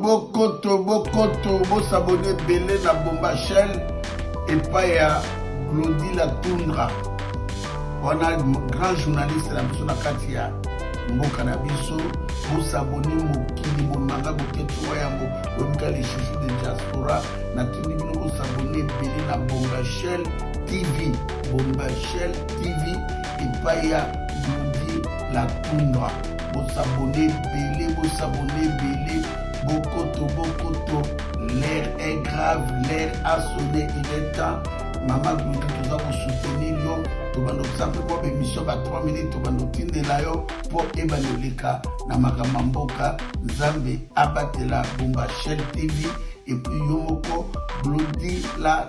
bokoto bokoto bosabone ebele na bomba chaine epai ya glodi la tundra wana grand journaliste na biso na kati ya mboka na biso bosabone mokili momanga boketuma yango lobika lisusu de diaspora natindi bino bosabone ebele na bomba chaine tv bomba chaine tv epai ya glodi la tundra Bo s'abonner ebele, bo s'abonner ebele, bokoto, bokoto, l'heure est grave, l'heure a sonne, il est temps, mama Glory toza ko soutenir yo, tobanda kosala mpe mwa bemission ba 3 minutes, tobanda kotindela yo mpo ebanda oleka na makambo ya mboka, Nzambe abatela Bombashell TV, et puis yo moko Glody la